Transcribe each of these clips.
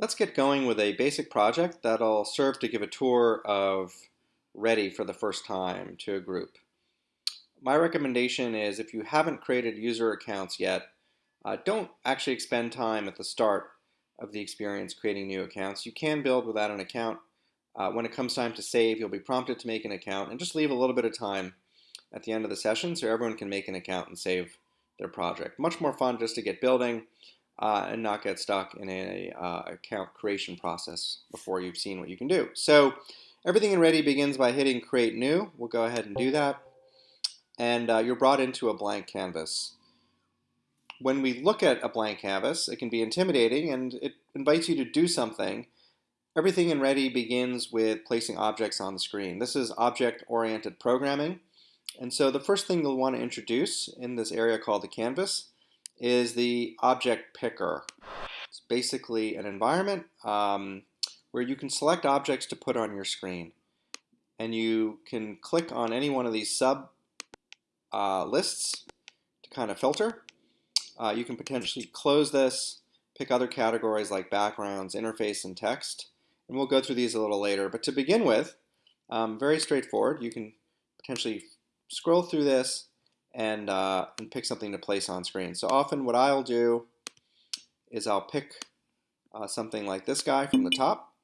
Let's get going with a basic project that'll serve to give a tour of Ready for the first time to a group. My recommendation is if you haven't created user accounts yet, uh, don't actually expend time at the start of the experience creating new accounts. You can build without an account. Uh, when it comes time to save, you'll be prompted to make an account and just leave a little bit of time at the end of the session so everyone can make an account and save their project. Much more fun just to get building uh, and not get stuck in a uh, account creation process before you've seen what you can do. So everything in Ready begins by hitting Create New. We'll go ahead and do that. And uh, you're brought into a blank canvas. When we look at a blank canvas, it can be intimidating and it invites you to do something. Everything in Ready begins with placing objects on the screen. This is object-oriented programming. And so the first thing you'll want to introduce in this area called the canvas is the object picker. It's basically an environment um, where you can select objects to put on your screen. And you can click on any one of these sub uh, lists to kind of filter. Uh, you can potentially close this, pick other categories like backgrounds, interface, and text. And we'll go through these a little later. But to begin with, um, very straightforward. You can potentially scroll through this, and, uh, and pick something to place on screen. So often what I'll do is I'll pick uh, something like this guy from the top,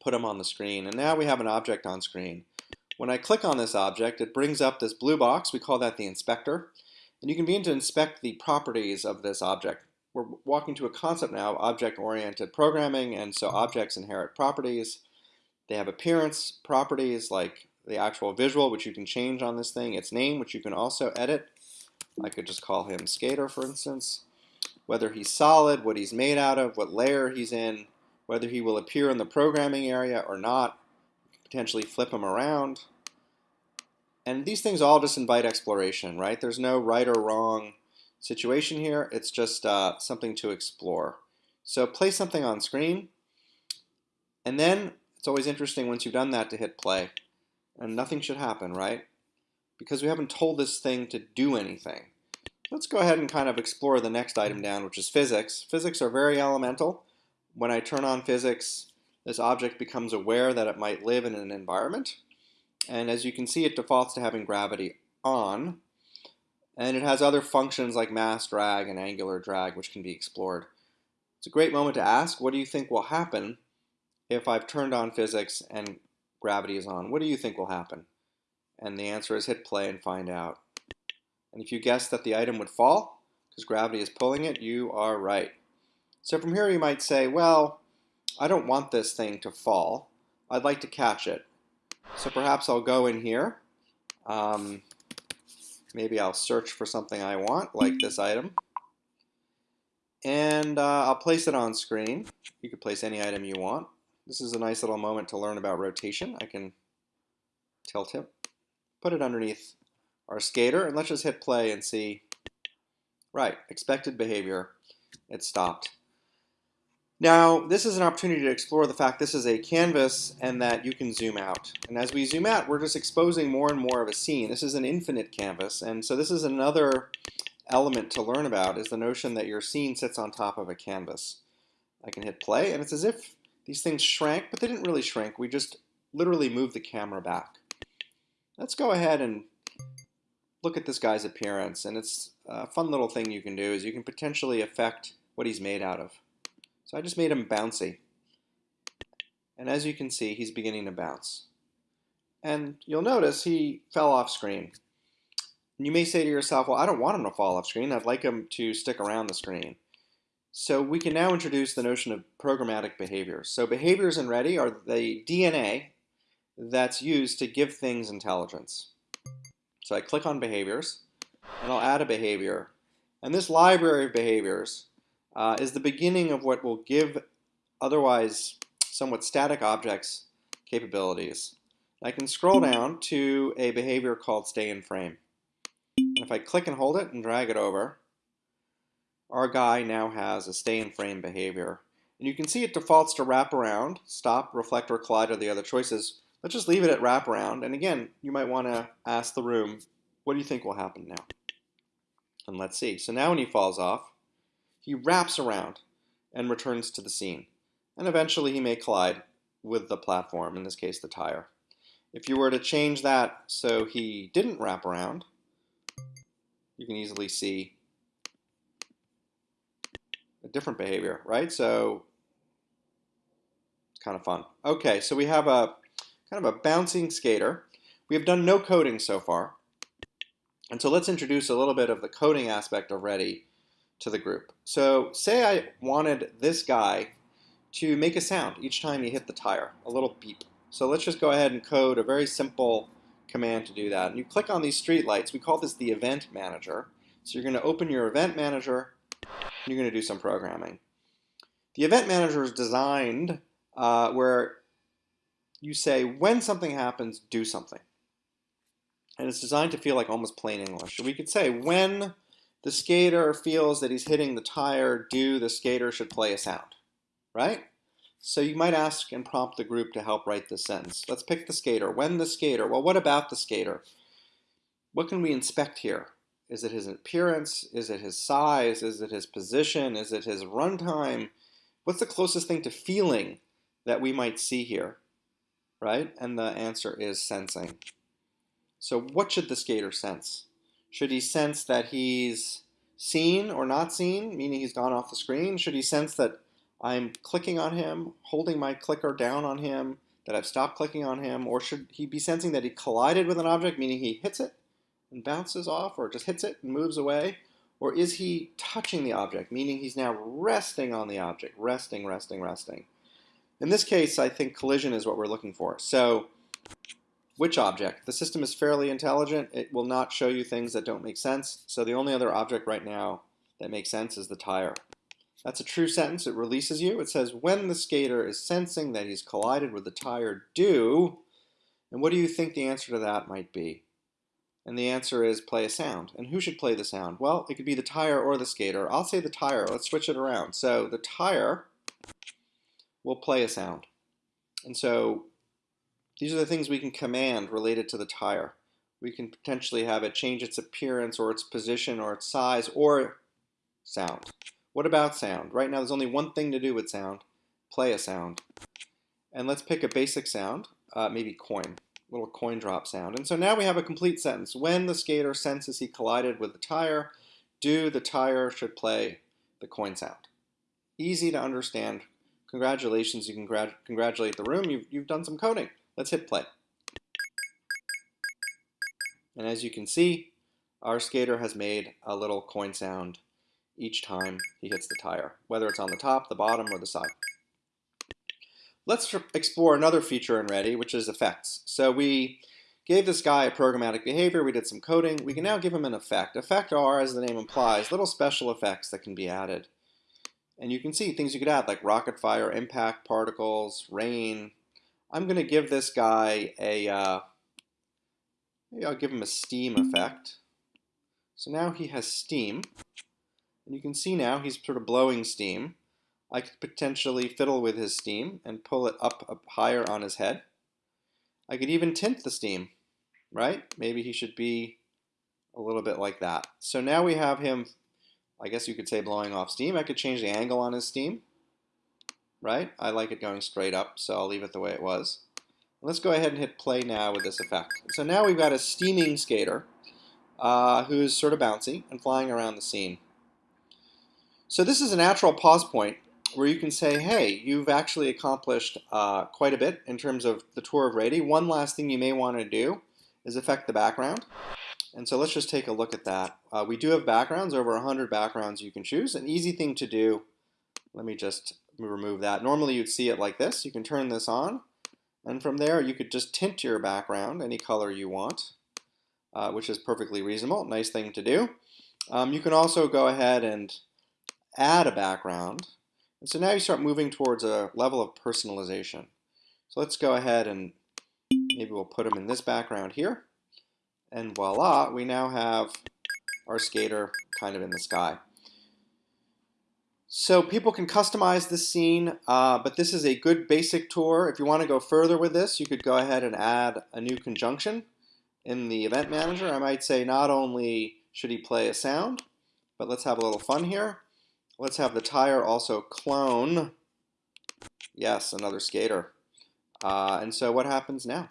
put him on the screen, and now we have an object on screen. When I click on this object, it brings up this blue box. We call that the inspector. And you can begin to inspect the properties of this object. We're walking to a concept now, object-oriented programming, and so objects inherit properties. They have appearance properties like the actual visual, which you can change on this thing, its name, which you can also edit. I could just call him Skater, for instance. Whether he's solid, what he's made out of, what layer he's in, whether he will appear in the programming area or not, potentially flip him around. And these things all just invite exploration, right? There's no right or wrong situation here. It's just uh, something to explore. So place something on screen, and then it's always interesting once you've done that to hit play and nothing should happen, right? Because we haven't told this thing to do anything. Let's go ahead and kind of explore the next item down, which is physics. Physics are very elemental. When I turn on physics, this object becomes aware that it might live in an environment. And as you can see, it defaults to having gravity on. And it has other functions like mass drag and angular drag, which can be explored. It's a great moment to ask, what do you think will happen if I've turned on physics and gravity is on. What do you think will happen? And the answer is hit play and find out. And if you guess that the item would fall, because gravity is pulling it, you are right. So from here you might say, well, I don't want this thing to fall. I'd like to catch it. So perhaps I'll go in here. Um, maybe I'll search for something I want, like this item. And uh, I'll place it on screen. You could place any item you want. This is a nice little moment to learn about rotation. I can tilt him, put it underneath our skater, and let's just hit play and see. Right, expected behavior. It stopped. Now, this is an opportunity to explore the fact this is a canvas and that you can zoom out. And as we zoom out, we're just exposing more and more of a scene. This is an infinite canvas, and so this is another element to learn about is the notion that your scene sits on top of a canvas. I can hit play, and it's as if these things shrank, but they didn't really shrink. We just literally moved the camera back. Let's go ahead and look at this guy's appearance. And it's a fun little thing you can do is you can potentially affect what he's made out of. So I just made him bouncy. And as you can see, he's beginning to bounce. And you'll notice he fell off screen. You may say to yourself, well, I don't want him to fall off screen. I'd like him to stick around the screen. So we can now introduce the notion of programmatic behaviors. So behaviors in Ready are the DNA that's used to give things intelligence. So I click on behaviors, and I'll add a behavior. And this library of behaviors uh, is the beginning of what will give otherwise somewhat static objects capabilities. I can scroll down to a behavior called stay in frame. And if I click and hold it and drag it over, our guy now has a stay in frame behavior. And you can see it defaults to wrap around, stop, reflect, or collide are the other choices. Let's just leave it at wrap around. And again, you might want to ask the room, what do you think will happen now? And let's see. So now when he falls off, he wraps around. and returns to the scene. And eventually he may collide with the platform, in this case the tire. If you were to change that so he didn't wrap around, you can easily see a different behavior, right? So it's kind of fun. Okay, so we have a kind of a bouncing skater. We have done no coding so far. And so let's introduce a little bit of the coding aspect already to the group. So say I wanted this guy to make a sound each time he hit the tire, a little beep. So let's just go ahead and code a very simple command to do that. And you click on these street lights. We call this the event manager. So you're going to open your event manager. You're going to do some programming. The event manager is designed uh, where you say when something happens, do something. And it's designed to feel like almost plain English. We could say when the skater feels that he's hitting the tire, do the skater should play a sound, right? So you might ask and prompt the group to help write this sentence. Let's pick the skater. When the skater, well, what about the skater? What can we inspect here? Is it his appearance? Is it his size? Is it his position? Is it his runtime? What's the closest thing to feeling that we might see here, right? And the answer is sensing. So what should the skater sense? Should he sense that he's seen or not seen, meaning he's gone off the screen? Should he sense that I'm clicking on him, holding my clicker down on him, that I've stopped clicking on him? Or should he be sensing that he collided with an object, meaning he hits it and bounces off, or just hits it and moves away? Or is he touching the object, meaning he's now resting on the object, resting, resting, resting? In this case, I think collision is what we're looking for. So which object? The system is fairly intelligent. It will not show you things that don't make sense. So the only other object right now that makes sense is the tire. That's a true sentence. It releases you. It says, when the skater is sensing that he's collided with the tire, do, and what do you think the answer to that might be? And the answer is play a sound. And who should play the sound? Well, it could be the tire or the skater. I'll say the tire. Let's switch it around. So the tire will play a sound. And so these are the things we can command related to the tire. We can potentially have it change its appearance or its position or its size or sound. What about sound? Right now there's only one thing to do with sound. Play a sound. And let's pick a basic sound, uh, maybe coin, little coin drop sound. And so now we have a complete sentence. When the skater senses he collided with the tire, do the tire should play the coin sound. Easy to understand. Congratulations, you can congratulate the room. You've, you've done some coding. Let's hit play. And as you can see, our skater has made a little coin sound each time he hits the tire, whether it's on the top, the bottom, or the side. Let's explore another feature in Ready, which is effects. So we gave this guy a programmatic behavior, we did some coding, we can now give him an effect. Effect are, as the name implies, little special effects that can be added. And you can see things you could add like rocket fire, impact, particles, rain, I'm going to give this guy a, uh, maybe I'll give him a steam effect. So now he has steam. And you can see now he's sort of blowing steam. I could potentially fiddle with his steam and pull it up, up higher on his head. I could even tint the steam, right? Maybe he should be a little bit like that. So now we have him, I guess you could say blowing off steam. I could change the angle on his steam right? I like it going straight up, so I'll leave it the way it was. Let's go ahead and hit play now with this effect. So now we've got a steaming skater uh, who's sort of bouncy and flying around the scene. So this is a natural pause point where you can say, hey, you've actually accomplished uh, quite a bit in terms of the tour of Ready. One last thing you may want to do is affect the background. And so let's just take a look at that. Uh, we do have backgrounds, over 100 backgrounds you can choose. An easy thing to do, let me just remove that. Normally you'd see it like this. You can turn this on, and from there you could just tint your background any color you want, uh, which is perfectly reasonable. Nice thing to do. Um, you can also go ahead and add a background. And so now you start moving towards a level of personalization. So let's go ahead and maybe we'll put them in this background here. And voila, we now have our skater kind of in the sky. So people can customize this scene, uh, but this is a good basic tour. If you want to go further with this, you could go ahead and add a new conjunction in the event manager. I might say not only should he play a sound, but let's have a little fun here. Let's have the tire also clone. Yes, another skater. Uh, and so what happens now?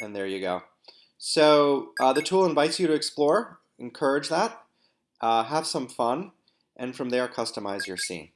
And there you go. So uh, the tool invites you to explore, encourage that, uh, have some fun, and from there customize your scene.